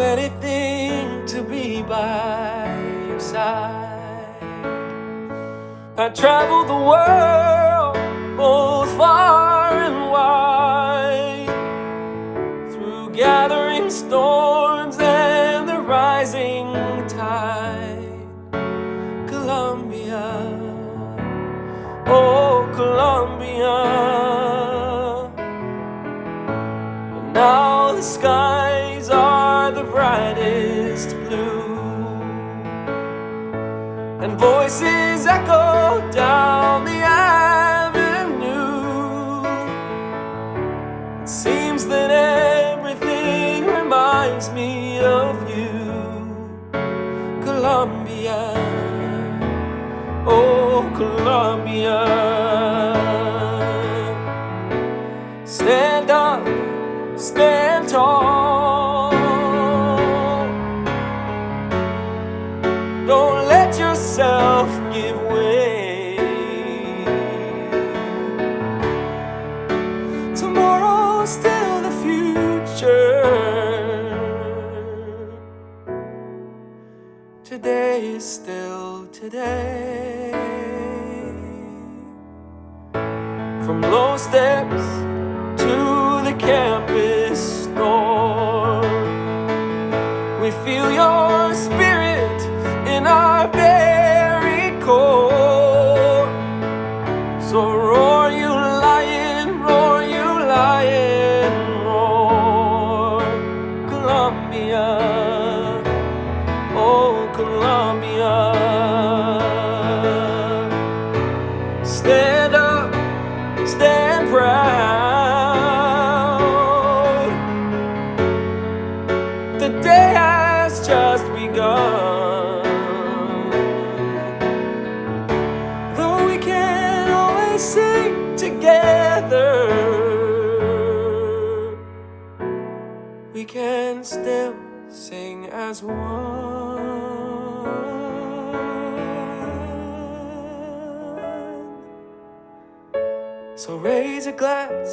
anything to be by your side. I traveled the world, both far and wide, through gathering storms and the rising tide. Columbia, oh Columbia. Now the are the brightest blue, and voices echo down the avenue. It seems that everything reminds me of you, Columbia. Oh, Columbia. Stand up, stand tall. Still today. From low steps Columbia. Stand up, stand proud. Sing as one. So raise a glass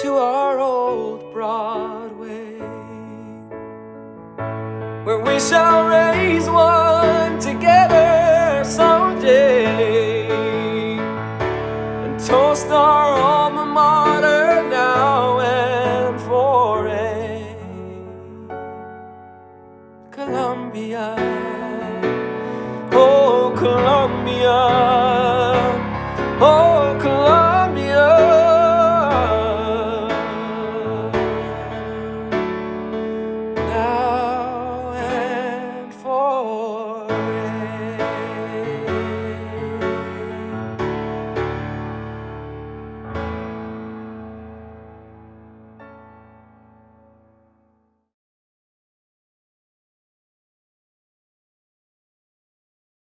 to our old Broadway, where we shall raise one together Columbia.